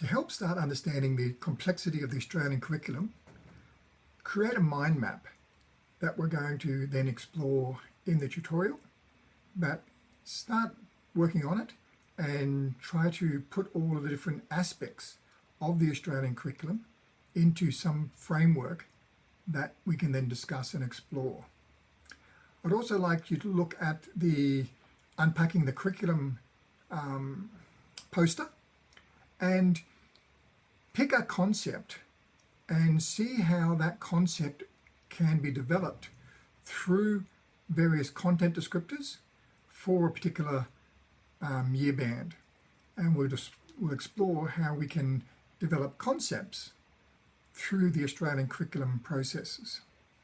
To help start understanding the complexity of the Australian curriculum, create a mind map that we're going to then explore in the tutorial, but start working on it and try to put all of the different aspects of the Australian curriculum into some framework that we can then discuss and explore. I'd also like you to look at the Unpacking the Curriculum um, poster and pick a concept and see how that concept can be developed through various content descriptors for a particular um, year band. And we'll, just, we'll explore how we can develop concepts through the Australian curriculum processes.